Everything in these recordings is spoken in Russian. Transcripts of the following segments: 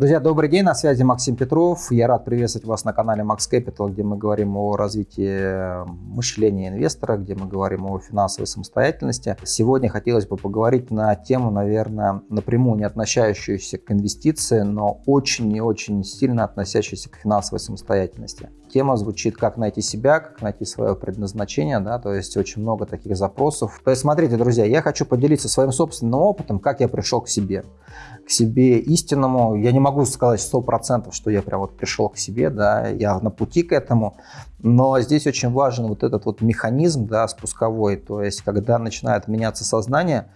Друзья, добрый день, на связи Максим Петров. Я рад приветствовать вас на канале Max Capital, где мы говорим о развитии мышления инвестора, где мы говорим о финансовой самостоятельности. Сегодня хотелось бы поговорить на тему, наверное, напрямую не относящуюся к инвестиции, но очень и очень сильно относящуюся к финансовой самостоятельности. Тема звучит «Как найти себя, как найти свое предназначение», да, то есть очень много таких запросов. То есть смотрите, друзья, я хочу поделиться своим собственным опытом, как я пришел к себе к себе истинному. Я не могу сказать сто процентов, что я прям вот пришел к себе, да, я на пути к этому, но здесь очень важен вот этот вот механизм, да, спусковой, то есть когда начинает меняться сознание,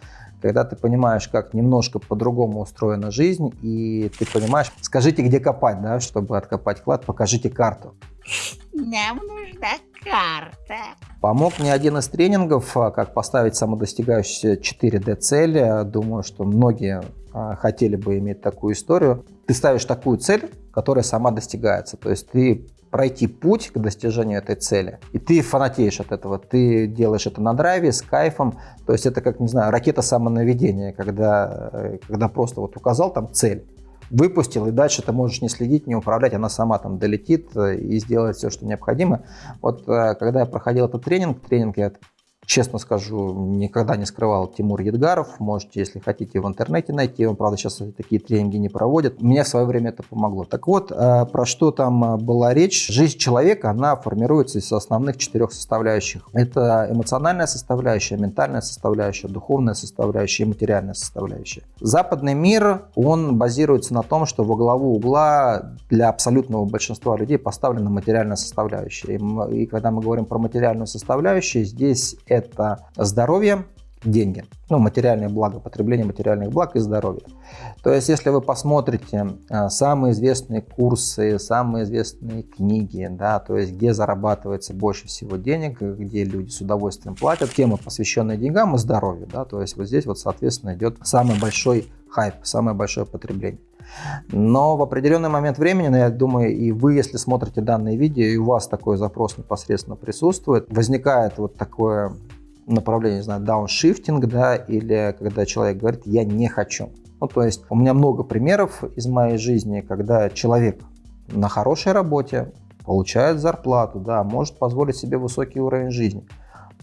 когда ты понимаешь, как немножко по-другому устроена жизнь, и ты понимаешь, скажите, где копать, да, чтобы откопать клад, покажите карту. Нам нужна карта. Помог мне один из тренингов, а, как поставить самодостигающиеся 4D цели. Думаю, что многие а, хотели бы иметь такую историю. Ты ставишь такую цель, которая сама достигается. То есть ты пройти путь к достижению этой цели, и ты фанатеешь от этого, ты делаешь это на драйве, с кайфом, то есть это как, не знаю, ракета самонаведения, когда, э, когда просто вот указал там цель, выпустил, и дальше ты можешь не следить, не управлять, она сама там долетит э, и сделает все, что необходимо. Вот э, когда я проходил этот тренинг, тренинг я честно скажу, никогда не скрывал Тимур Едгаров. Можете, если хотите, в интернете найти. Он, правда, сейчас такие тренинги не проводит. Мне в свое время это помогло. Так вот, э, про что там э, была речь? Жизнь человека, она формируется из основных четырех составляющих. Это эмоциональная составляющая, ментальная составляющая, духовная составляющая и материальная составляющая. Западный мир, он базируется на том, что во главу угла для абсолютного большинства людей поставлена материальная составляющая. И когда мы говорим про материальную составляющую, здесь это здоровье, деньги, ну, материальные блага, потребление материальных благ и здоровье. То есть, если вы посмотрите а, самые известные курсы, самые известные книги, да, то есть, где зарабатывается больше всего денег, где люди с удовольствием платят, темы, посвященные деньгам и здоровью, да, то есть, вот здесь вот, соответственно, идет самый большой хайп, самое большое потребление. Но в определенный момент времени, я думаю, и вы, если смотрите данное видео, и у вас такой запрос непосредственно присутствует, возникает вот такое направление, не знаю, дауншифтинг, да, или когда человек говорит «я не хочу». Ну, то есть у меня много примеров из моей жизни, когда человек на хорошей работе, получает зарплату, да, может позволить себе высокий уровень жизни –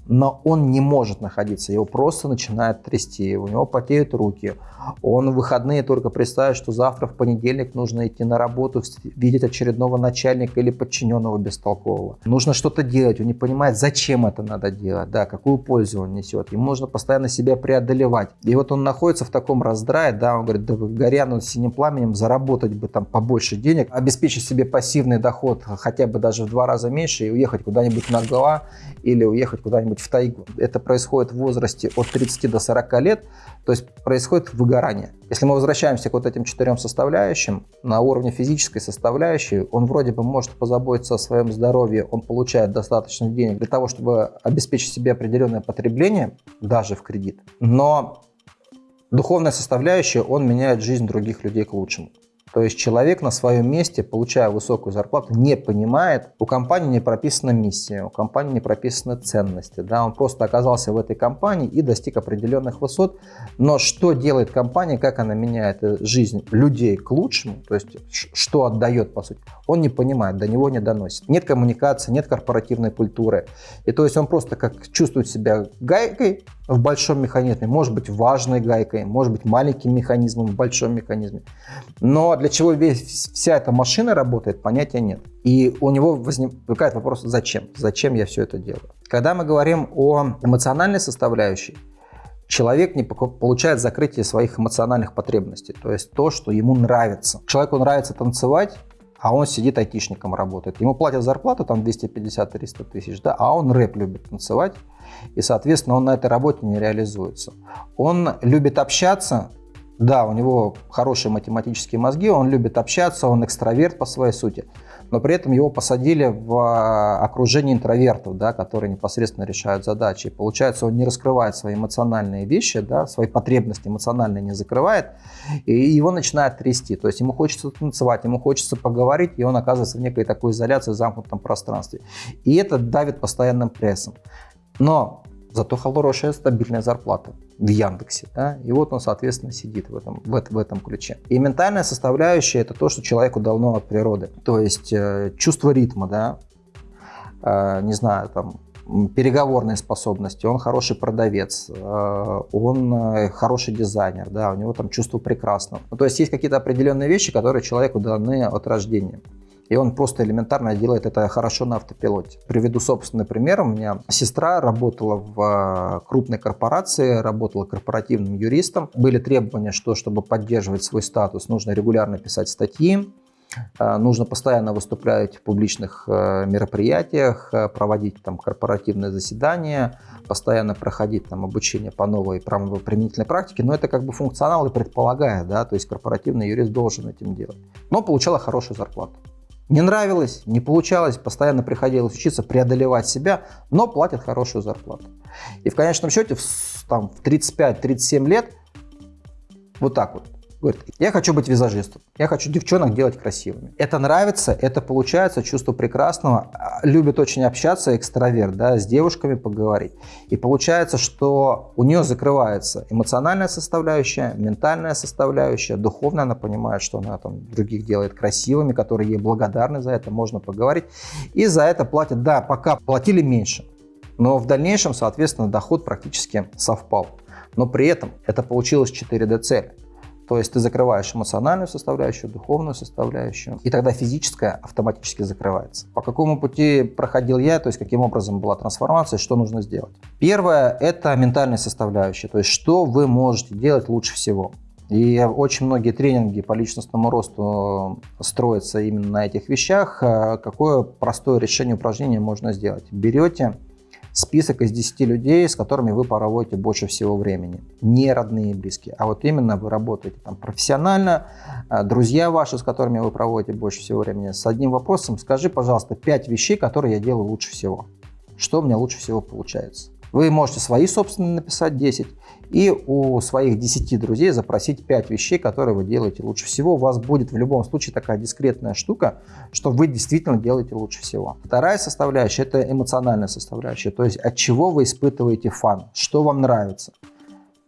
но он не может находиться, его просто начинает трясти, у него потеют руки, он в выходные только представит, что завтра в понедельник нужно идти на работу, видеть очередного начальника или подчиненного бестолкового. Нужно что-то делать, он не понимает, зачем это надо делать, да, какую пользу он несет, ему нужно постоянно себя преодолевать. И вот он находится в таком раздрае, да, он говорит, да горя над синим пламенем, заработать бы там побольше денег, обеспечить себе пассивный доход хотя бы даже в два раза меньше и уехать куда-нибудь на Гоа или уехать куда-нибудь в тайгу. Это происходит в возрасте от 30 до 40 лет, то есть происходит выгорание. Если мы возвращаемся к вот этим четырем составляющим, на уровне физической составляющей, он вроде бы может позаботиться о своем здоровье, он получает достаточно денег для того, чтобы обеспечить себе определенное потребление, даже в кредит. Но духовная составляющая, он меняет жизнь других людей к лучшему. То есть человек на своем месте, получая высокую зарплату, не понимает, у компании не прописана миссия, у компании не прописаны ценности. Да? Он просто оказался в этой компании и достиг определенных высот. Но что делает компания, как она меняет э, жизнь людей к лучшему, то есть что отдает по сути, он не понимает, до него не доносит. Нет коммуникации, нет корпоративной культуры. И то есть он просто как чувствует себя гайкой в большом механизме, может быть важной гайкой, может быть маленьким механизмом в большом механизме. Но для чего весь, вся эта машина работает, понятия нет. И у него возникает вопрос, зачем? Зачем я все это делаю? Когда мы говорим о эмоциональной составляющей, человек не получает закрытие своих эмоциональных потребностей, то есть то, что ему нравится. Человеку нравится танцевать, а он сидит айтишником работает. Ему платят зарплату там 250-300 тысяч, да, а он рэп любит танцевать, и, соответственно, он на этой работе не реализуется. Он любит общаться, да, у него хорошие математические мозги, он любит общаться, он экстраверт по своей сути, но при этом его посадили в а, окружение интровертов, да, которые непосредственно решают задачи. И получается, он не раскрывает свои эмоциональные вещи, да, свои потребности эмоциональные не закрывает, и его начинает трясти. То есть ему хочется танцевать, ему хочется поговорить, и он оказывается в некой такой изоляции в замкнутом пространстве. И это давит постоянным прессом. Но зато хорошая стабильная зарплата в Яндексе. Да? И вот он, соответственно, сидит в этом, в, в этом ключе. И ментальная составляющая – это то, что человеку дано от природы. То есть э, чувство ритма, да, э, не знаю, там, переговорные способности, он хороший продавец, э, он э, хороший дизайнер, да, у него там чувство прекрасного. Ну, то есть есть какие-то определенные вещи, которые человеку даны от рождения. И он просто элементарно делает это хорошо на автопилоте. Приведу собственный пример. У меня сестра работала в э, крупной корпорации, работала корпоративным юристом. Были требования, что чтобы поддерживать свой статус, нужно регулярно писать статьи, э, Нужно постоянно выступлять в публичных э, мероприятиях, проводить там корпоративные заседания, постоянно проходить там обучение по новой правоприменительной практике, но это как бы функционал и предполагает, да, то есть корпоративный юрист должен этим делать. Но получала хорошую зарплату. Не нравилось, не получалось, постоянно приходилось учиться преодолевать себя, но платят хорошую зарплату. И в конечном счете в, там, в 35-37 лет вот так вот Говорит, я хочу быть визажистом, я хочу девчонок делать красивыми. Это нравится, это получается, чувство прекрасного. Любит очень общаться, экстраверт, да, с девушками поговорить. И получается, что у нее закрывается эмоциональная составляющая, ментальная составляющая, духовная, она понимает, что она там других делает красивыми, которые ей благодарны за это, можно поговорить. И за это платят, да, пока платили меньше, но в дальнейшем, соответственно, доход практически совпал. Но при этом это получилось 4D цель. То есть ты закрываешь эмоциональную составляющую, духовную составляющую, и тогда физическая автоматически закрывается. По какому пути проходил я, то есть каким образом была трансформация, что нужно сделать? Первое – это ментальная составляющая, то есть что вы можете делать лучше всего. И очень многие тренинги по личностному росту строятся именно на этих вещах. Какое простое решение упражнения можно сделать? Берете список из 10 людей, с которыми вы проводите больше всего времени. Не родные и близкие, а вот именно вы работаете там профессионально, а, друзья ваши, с которыми вы проводите больше всего времени. С одним вопросом скажи, пожалуйста, 5 вещей, которые я делаю лучше всего. Что у меня лучше всего получается? Вы можете свои собственные написать 10 и у своих 10 друзей запросить 5 вещей, которые вы делаете лучше всего. У вас будет в любом случае такая дискретная штука, что вы действительно делаете лучше всего. Вторая составляющая – это эмоциональная составляющая, то есть от чего вы испытываете фан, что вам нравится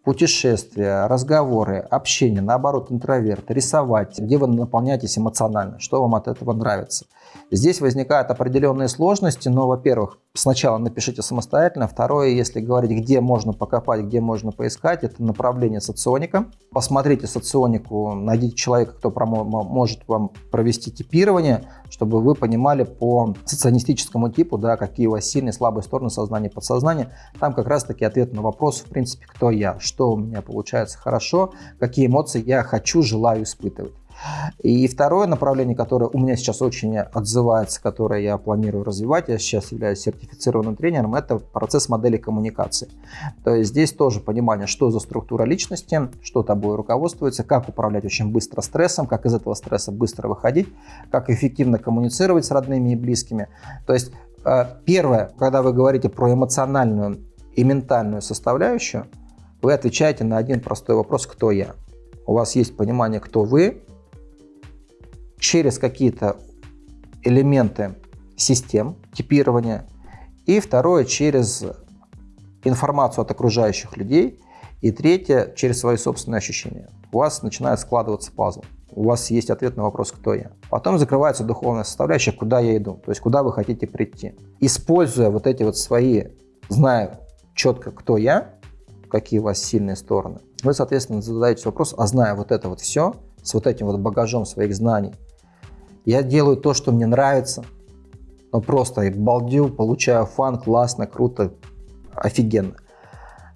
путешествия, разговоры, общение, наоборот, интроверт, рисовать, где вы наполняетесь эмоционально, что вам от этого нравится. Здесь возникают определенные сложности, но, во-первых, сначала напишите самостоятельно, второе, если говорить, где можно покопать, где можно поискать, это направление соционика. Посмотрите соционику, найдите человека, кто может вам провести типирование, чтобы вы понимали по соционистическому типу, да, какие у вас сильные, слабые стороны сознания подсознания. Там как раз-таки ответ на вопрос, в принципе, кто я, что у меня получается хорошо, какие эмоции я хочу, желаю испытывать. И второе направление, которое у меня сейчас очень отзывается, которое я планирую развивать, я сейчас являюсь сертифицированным тренером, это процесс модели коммуникации. То есть здесь тоже понимание, что за структура личности, что тобой руководствуется, как управлять очень быстро стрессом, как из этого стресса быстро выходить, как эффективно коммуницировать с родными и близкими. То есть э, первое, когда вы говорите про эмоциональную и ментальную составляющую, вы отвечаете на один простой вопрос «Кто я?». У вас есть понимание, кто вы, через какие-то элементы систем типирования. И второе, через информацию от окружающих людей. И третье, через свои собственные ощущения. У вас начинает складываться пазл. У вас есть ответ на вопрос, кто я. Потом закрывается духовная составляющая, куда я иду, то есть куда вы хотите прийти. Используя вот эти вот свои, зная четко, кто я, какие у вас сильные стороны, вы, соответственно, задаете вопрос, а зная вот это вот все, с вот этим вот багажом своих знаний, я делаю то, что мне нравится. Ну, просто я балдю, получаю фан, классно, круто, офигенно.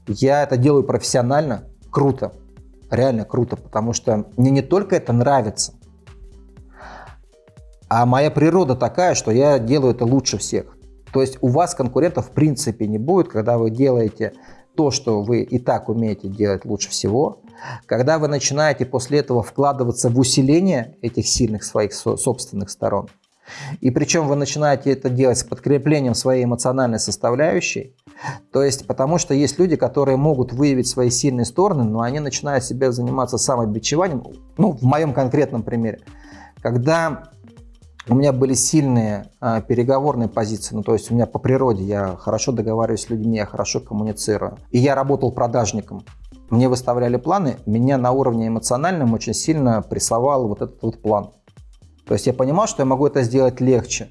Я это делаю профессионально, круто, реально круто, потому что мне не только это нравится, а моя природа такая, что я делаю это лучше всех. То есть у вас конкурентов в принципе не будет, когда вы делаете то, что вы и так умеете делать лучше всего, когда вы начинаете после этого вкладываться в усиление этих сильных своих собственных сторон, и причем вы начинаете это делать с подкреплением своей эмоциональной составляющей, то есть потому что есть люди, которые могут выявить свои сильные стороны, но они начинают себя заниматься самобичеванием, ну, в моем конкретном примере, когда У меня были сильные а, переговорные позиции, ну то есть у меня по природе я хорошо договариваюсь с людьми, я хорошо коммуницирую. И я работал продажником. Мне выставляли планы, меня на уровне эмоциональном очень сильно прессовал вот этот вот план. То есть я понимал, что я могу это сделать легче.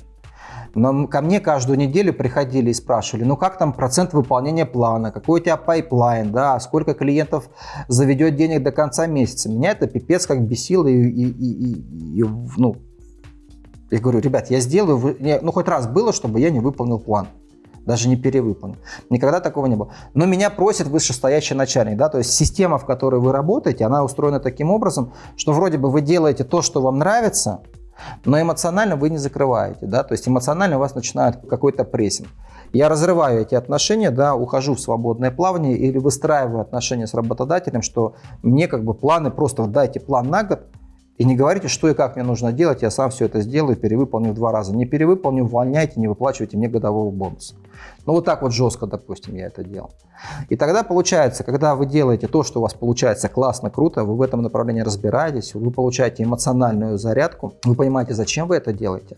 Но ко мне каждую неделю приходили и спрашивали, ну как там процент выполнения плана, какой у тебя pipeline, да, сколько клиентов заведет денег до конца месяца. Меня это пипец как бесило и, и, и, и ну, я говорю, ребят, я сделаю, ну хоть раз было, чтобы я не выполнил план даже не перевыполнил. Никогда такого не было. Но меня просит вышестоящий начальник, да, то есть система, в которой вы работаете, она устроена таким образом, что вроде бы вы делаете то, что вам нравится, но эмоционально вы не закрываете, да, то есть эмоционально у вас начинает какой-то прессинг. Я разрываю эти отношения, да, ухожу в свободное плавание или выстраиваю отношения с работодателем, что мне как бы планы, просто дайте план на год, и не говорите, что и как мне нужно делать, я сам все это сделаю, перевыполню в два раза. Не перевыполню, увольняйте, не выплачивайте мне годового бонуса. Ну вот так вот жестко, допустим, я это делал. И тогда получается, когда вы делаете то, что у вас получается классно, круто, вы в этом направлении разбираетесь, вы получаете эмоциональную зарядку, вы понимаете, зачем вы это делаете.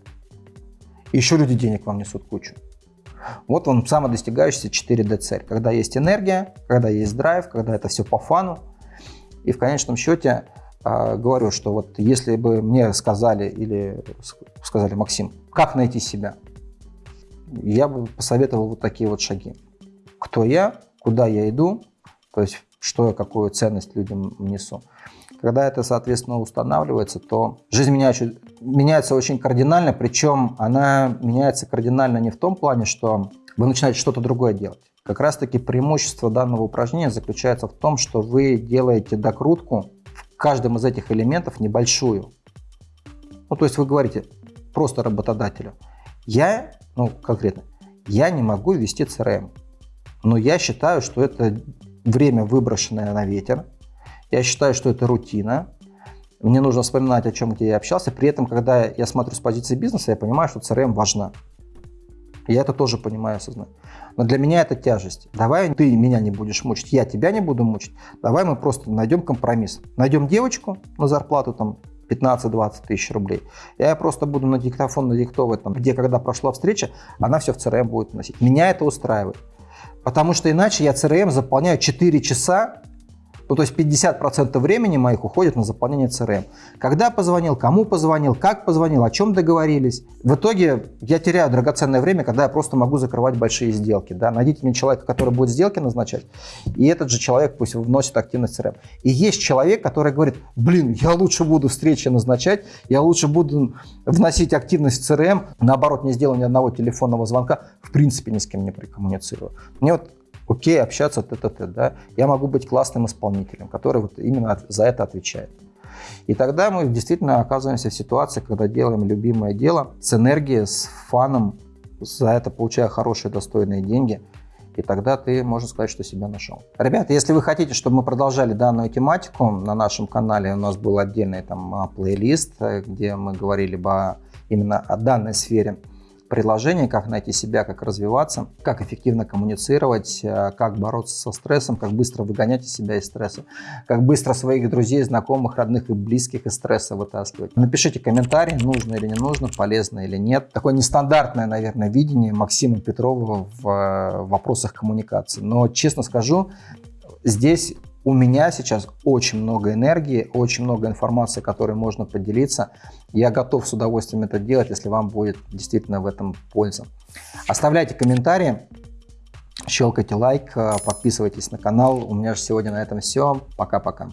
Еще люди денег вам несут кучу. Вот он самодостигающийся 4D цель. Когда есть энергия, когда есть драйв, когда это все по фану. И в конечном счете говорю, что вот если бы мне сказали или сказали, Максим, как найти себя, я бы посоветовал вот такие вот шаги. Кто я, куда я иду, то есть что я, какую ценность людям несу. Когда это, соответственно, устанавливается, то жизнь меняется, меняется очень кардинально, причем она меняется кардинально не в том плане, что вы начинаете что-то другое делать. Как раз-таки преимущество данного упражнения заключается в том, что вы делаете докрутку каждом из этих элементов небольшую. Ну, то есть вы говорите просто работодателю, я, ну, конкретно, я не могу вести CRM, но я считаю, что это время, выброшенное на ветер, я считаю, что это рутина, мне нужно вспоминать, о чем где я общался, при этом, когда я смотрю с позиции бизнеса, я понимаю, что CRM важна. Я это тоже понимаю, осознаю. Но для меня это тяжесть. Давай ты меня не будешь мучить, я тебя не буду мучить. Давай мы просто найдем компромисс. Найдем девочку на зарплату там 15-20 тысяч рублей. Я просто буду на диктофон надиктовывать, там, где, когда прошла встреча, она все в CRM будет носить. Меня это устраивает. Потому что иначе я CRM заполняю 4 часа ну, то есть 50% времени моих уходит на заполнение CRM. Когда позвонил, кому позвонил, как позвонил, о чем договорились. В итоге я теряю драгоценное время, когда я просто могу закрывать большие сделки. Да? Найдите мне человека, который будет сделки назначать, и этот же человек пусть вносит активность CRM. И есть человек, который говорит, блин, я лучше буду встречи назначать, я лучше буду вносить активность в CRM, наоборот, не сделаю ни одного телефонного звонка, в принципе ни с кем не прикоммуницирую. Мне вот окей, общаться т-т-т, да, я могу быть классным исполнителем, который вот именно за это отвечает. И тогда мы действительно оказываемся в ситуации, когда делаем любимое дело с энергией, с фаном, за это получая хорошие, достойные деньги, и тогда ты, можно сказать, что себя нашел. Ребята, если вы хотите, чтобы мы продолжали данную тематику, на нашем канале у нас был отдельный там а, плейлист, э, где мы говорили бы именно о данной сфере приложение, как найти себя, как развиваться, как эффективно коммуницировать, э, как бороться со стрессом, как быстро выгонять из себя из стресса, как быстро своих друзей, знакомых, родных и близких из стресса вытаскивать. Напишите комментарий, нужно или не нужно, полезно или нет. Такое нестандартное, наверное, видение Максима Петрова в э, вопросах коммуникации. Но, честно скажу, здесь у меня сейчас очень много энергии, очень много информации, которой можно поделиться. Я готов с удовольствием это делать, если вам будет действительно в этом польза. Оставляйте комментарии, щелкайте лайк, подписывайтесь на канал. У меня же сегодня на этом все. Пока-пока.